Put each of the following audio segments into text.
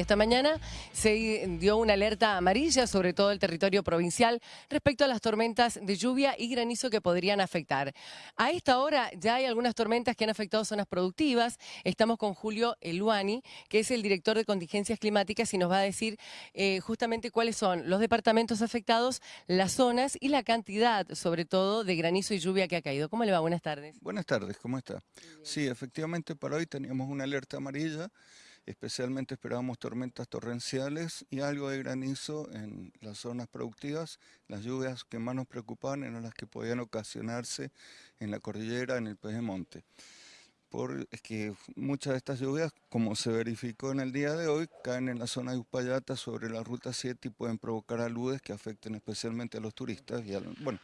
Esta mañana se dio una alerta amarilla sobre todo el territorio provincial respecto a las tormentas de lluvia y granizo que podrían afectar. A esta hora ya hay algunas tormentas que han afectado zonas productivas. Estamos con Julio Eluani, que es el director de contingencias climáticas y nos va a decir eh, justamente cuáles son los departamentos afectados, las zonas y la cantidad, sobre todo, de granizo y lluvia que ha caído. ¿Cómo le va? Buenas tardes. Buenas tardes, ¿cómo está? Sí, efectivamente para hoy teníamos una alerta amarilla Especialmente esperábamos tormentas torrenciales y algo de granizo en las zonas productivas. Las lluvias que más nos preocupaban eran las que podían ocasionarse en la cordillera, en el Pedemonte. Por, es que muchas de estas lluvias, como se verificó en el día de hoy, caen en la zona de Uspallata sobre la Ruta 7 y pueden provocar aludes que afecten especialmente a los turistas y a, bueno,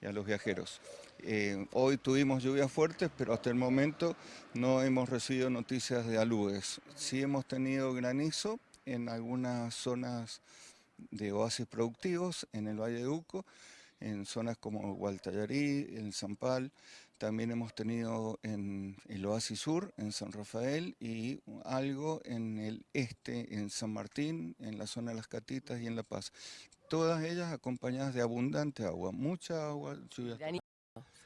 y a los viajeros. Eh, hoy tuvimos lluvias fuertes, pero hasta el momento no hemos recibido noticias de aludes. Sí hemos tenido granizo en algunas zonas de oasis productivos en el Valle de Uco, en zonas como Gualtallarí, en Zampal, también hemos tenido en el Oasis Sur, en San Rafael, y algo en el este, en San Martín, en la zona de las Catitas y en La Paz. Todas ellas acompañadas de abundante agua, mucha agua, lluvia.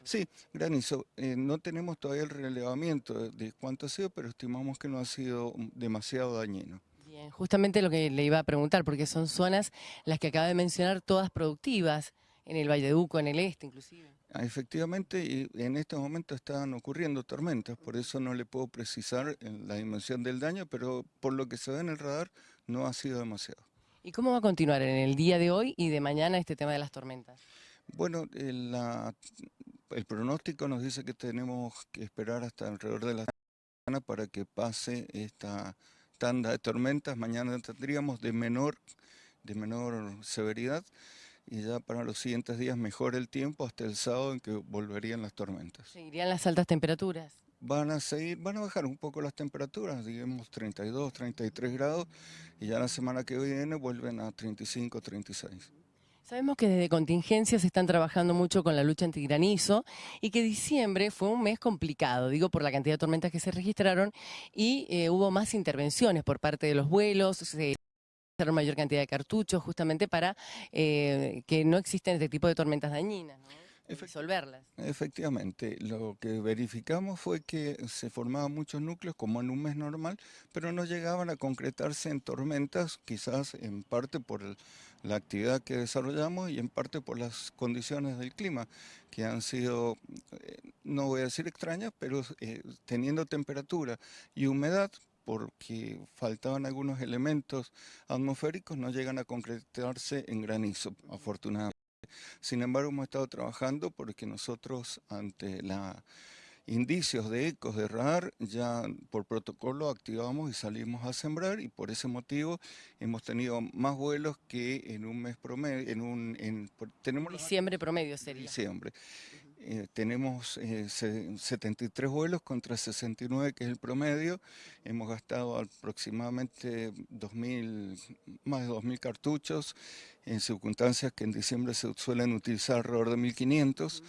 Sí, granizo. Eh, no tenemos todavía el relevamiento de cuánto ha sido, pero estimamos que no ha sido demasiado dañino. Bien, justamente lo que le iba a preguntar, porque son zonas las que acaba de mencionar, todas productivas, en el Valle de Uco, en el este inclusive. Ah, efectivamente, y en este momento están ocurriendo tormentas, por eso no le puedo precisar la dimensión del daño, pero por lo que se ve en el radar no ha sido demasiado. ¿Y cómo va a continuar en el día de hoy y de mañana este tema de las tormentas? Bueno, el, el pronóstico nos dice que tenemos que esperar hasta alrededor de la semana para que pase esta tanda de tormentas. Mañana tendríamos de menor, de menor severidad y ya para los siguientes días mejor el tiempo hasta el sábado en que volverían las tormentas. ¿Seguirían las altas temperaturas? Van a seguir, van a bajar un poco las temperaturas, digamos 32, 33 grados y ya la semana que viene vuelven a 35, 36. Sabemos que desde contingencias están trabajando mucho con la lucha antigranizo y que diciembre fue un mes complicado, digo por la cantidad de tormentas que se registraron y eh, hubo más intervenciones por parte de los vuelos, se mayor cantidad de cartuchos justamente para eh, que no existen este tipo de tormentas dañinas. Resolverlas. Efectivamente, lo que verificamos fue que se formaban muchos núcleos como en un mes normal, pero no llegaban a concretarse en tormentas, quizás en parte por la actividad que desarrollamos y en parte por las condiciones del clima, que han sido, eh, no voy a decir extrañas, pero eh, teniendo temperatura y humedad, porque faltaban algunos elementos atmosféricos, no llegan a concretarse en granizo, afortunadamente. Sin embargo, hemos estado trabajando porque nosotros, ante la indicios de ecos de radar, ya por protocolo activamos y salimos a sembrar y por ese motivo hemos tenido más vuelos que en un mes promedio, en un... En, tenemos diciembre promedio sería. Diciembre. Eh, tenemos 73 eh, vuelos contra 69 que es el promedio. Hemos gastado aproximadamente 2000, más de 2.000 cartuchos en circunstancias que en diciembre se suelen utilizar alrededor de 1.500.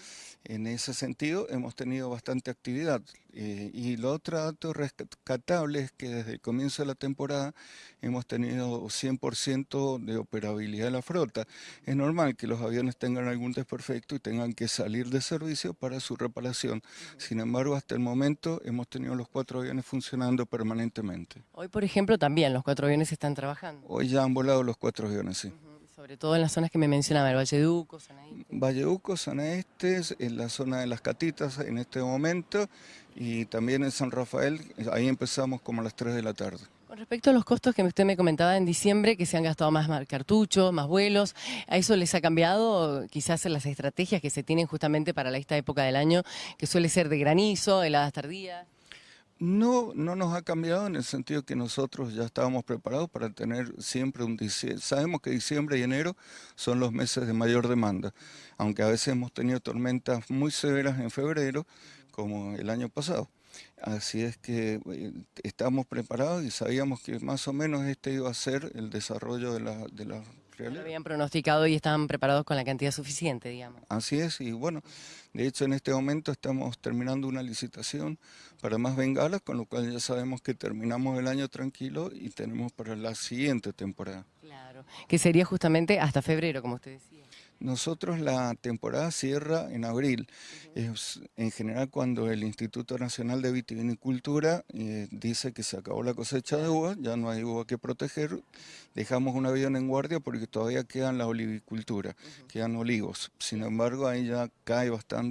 En ese sentido hemos tenido bastante actividad. Eh, y lo otro dato rescatable es que desde el comienzo de la temporada hemos tenido 100% de operabilidad de la flota. Es normal que los aviones tengan algún desperfecto y tengan que salir de servicio para su reparación. Sin embargo, hasta el momento hemos tenido los cuatro aviones funcionando permanentemente. Hoy, por ejemplo, también los cuatro aviones están trabajando. Hoy ya han volado los cuatro aviones, sí. Sobre todo en las zonas que me mencionaba, el Valle Duco, Zona Este. Valle Duco, Zona Este, en la zona de las Catitas en este momento y también en San Rafael, ahí empezamos como a las 3 de la tarde. Con respecto a los costos que usted me comentaba en diciembre, que se han gastado más cartuchos, más vuelos, ¿a eso les ha cambiado quizás las estrategias que se tienen justamente para esta época del año, que suele ser de granizo, heladas tardías? No, no nos ha cambiado en el sentido que nosotros ya estábamos preparados para tener siempre un diciembre. Sabemos que diciembre y enero son los meses de mayor demanda, aunque a veces hemos tenido tormentas muy severas en febrero, como el año pasado. Así es que eh, estamos preparados y sabíamos que más o menos este iba a ser el desarrollo de, la, de Lo realidad. habían pronosticado y estaban preparados con la cantidad suficiente, digamos. Así es, y bueno, de hecho en este momento estamos terminando una licitación para más bengalas, con lo cual ya sabemos que terminamos el año tranquilo y tenemos para la siguiente temporada. Claro. Que sería justamente hasta febrero, como usted decía. Nosotros la temporada cierra en abril. Es en general cuando el Instituto Nacional de Vitivinicultura eh, dice que se acabó la cosecha de uva, ya no hay uva que proteger, dejamos un avión en guardia porque todavía quedan la olivicultura, quedan olivos. Sin embargo, ahí ya cae bastante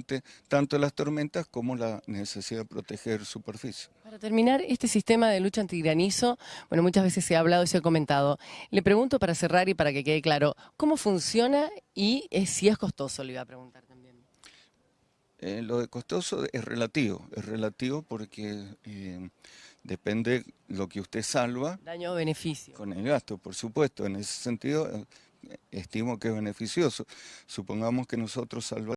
tanto las tormentas como la necesidad de proteger superficie. Para terminar, este sistema de lucha antigranizo, bueno, muchas veces se ha hablado y se ha comentado. Le pregunto para cerrar y para que quede claro, ¿cómo funciona y eh, si es costoso? Le iba a preguntar también. Eh, lo de costoso es relativo, es relativo porque eh, depende lo que usted salva Daño o beneficio. con el gasto, por supuesto. En ese sentido, eh, estimo que es beneficioso. Supongamos que nosotros salvamos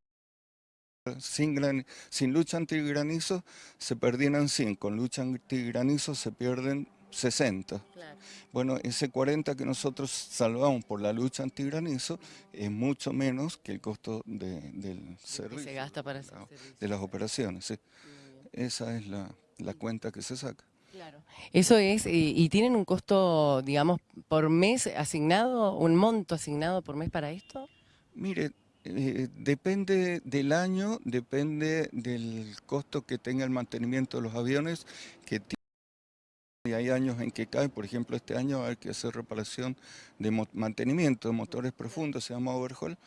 sin, gran- sin lucha antigranizo se perdieran 100, con lucha antigranizo se pierden 60. Claro. Bueno, ese 40 que nosotros salvamos por la lucha antigranizo es mucho menos que el costo de- del Que servicio, se gasta para de servicio. las operaciones. sí. Esa es la, la cuenta que se saca. Claro. Eso es, y, y tienen un costo, digamos, por mes asignado, un monto asignado por mes para esto. Mire, eh, depende del año, depende del costo que tenga el mantenimiento de los aviones, que y hay años en que cae, por ejemplo, este año hay que hacer reparación de mantenimiento de motores profundos, se llama overhaul,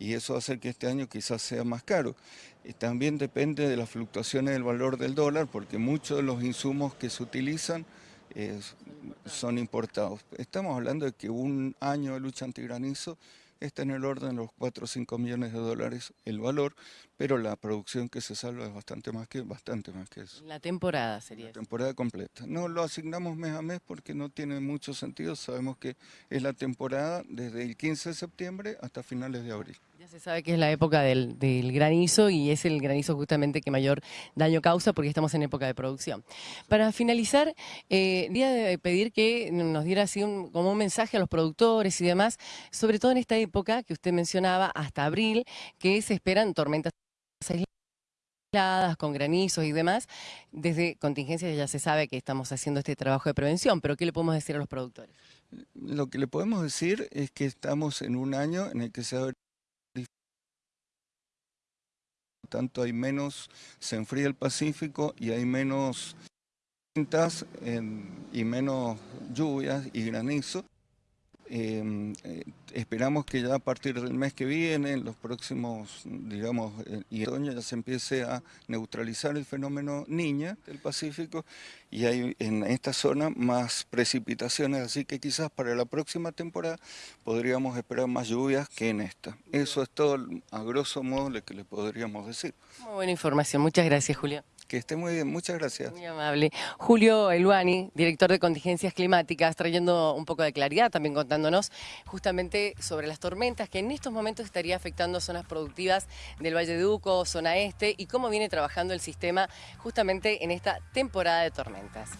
y eso hace que este año quizás sea más caro. Y también depende de las fluctuaciones del valor del dólar, porque muchos de los insumos que se utilizan eh, son importados. Estamos hablando de que un año de lucha antigranizo está en el orden de los 4 o 5 millones de dólares el valor, pero la producción que se salva es bastante más que, bastante más que eso. La temporada sería La eso. temporada completa. No lo asignamos mes a mes porque no tiene mucho sentido. Sabemos que es la temporada desde el 15 de septiembre hasta finales de abril. Ya se sabe que es la época del, granizo y es el granizo justamente que mayor daño causa porque estamos en época de producción. Para finalizar, eh, día de pedir que nos diera así un, como un mensaje a los productores y demás, sobre todo en esta época que usted mencionaba, hasta abril, que se esperan tormentas aisladas, con granizos y demás. Desde contingencias ya se sabe que estamos haciendo este trabajo de prevención, pero ¿qué le podemos decir a los productores? Lo que le podemos decir es que estamos en un año en el que se abre tanto hay menos, se enfría el Pacífico y hay menos en- y menos lluvias y granizo. Eh, eh, esperamos que ya a partir del mes que viene, en los próximos, digamos, eh, y otoño ya se empiece a neutralizar el fenómeno niña del Pacífico y hay en esta zona más precipitaciones, así que quizás para la próxima temporada podríamos esperar más lluvias que en esta. Eso es todo a grosso modo lo que le podríamos decir. Muy buena información. Muchas gracias, Julio. Que esté muy bien, muchas gracias. Muy amable. Julio Eluani, director de contingencias climáticas, trayendo un poco de claridad, también contándonos justamente sobre las tormentas que en estos momentos estaría afectando zonas productivas del Valle de Uco, zona este, y cómo viene trabajando el sistema justamente en esta temporada de tormentas.